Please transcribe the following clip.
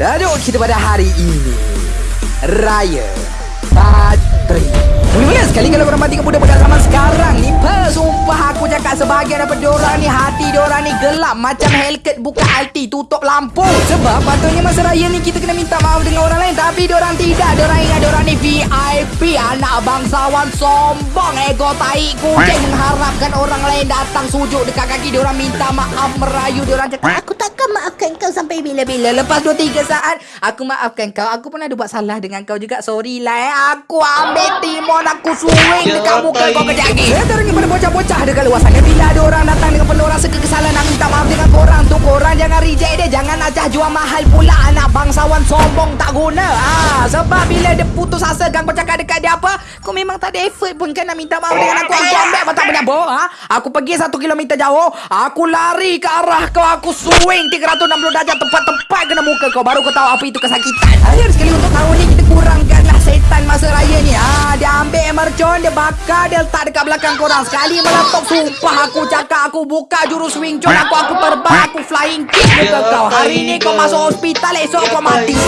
Tajuk kita pada hari ini. Raya Patri Mula sekali kalau korang mati kemudian pada zaman sekarang ni Sumpah aku sebahagian daripada diorang ni Hati diorang ni gelap Macam Hellcat buka alti tutup lampu. Sebab patutnya masa raya ni kita kena minta maaf dengan orang lain. Tapi diorang tidak. Diorang ingat diorang ni VIP Anak bangsawan sombong Ego tai kucing. Mengharapkan orang lain datang sujud dekat kaki. Diorang minta maaf merayu. Diorang cakap aku takkan maafkan kau sampai bila-bila. Lepas 2-3 saat Aku maafkan kau. Aku pun ada buat salah dengan kau juga. Sorry lah eh. Aku ambil timon Mohon aku swing dekat muka kau kejap lagi? Saya teringin pada bocah-bocah dekat luar sana. Bila ada orang datang dengan penuh rasa kekesalan Nak minta maaf dengan korang. Tu Korang jangan reject dia. Jangan acah jual mahal pula Anak bangsawan sombong tak guna. Ah, Sebab bila dia putus asa kan kau cakap dekat dia apa Kau memang tak ada effort pun kan nak minta maaf dengan aku. Aku ambil apa tak punya bo ha? Aku pergi satu kilometer jauh. Aku lari ke arah kau Aku swing 360 darjah tempat-tempat kena muka kau. Baru kau tahu apa itu kesakitan. Akhir sekali untuk tahun ni kita kurangkanlah setan masa raya Bakar Dia letak dekat belakang korang. Sekali meletup Sumpah aku cakap Aku buka jurus Wing Chun Aku aku terbang Aku flying kick Muka kau. Hari ni kau masuk hospital Esok kau mati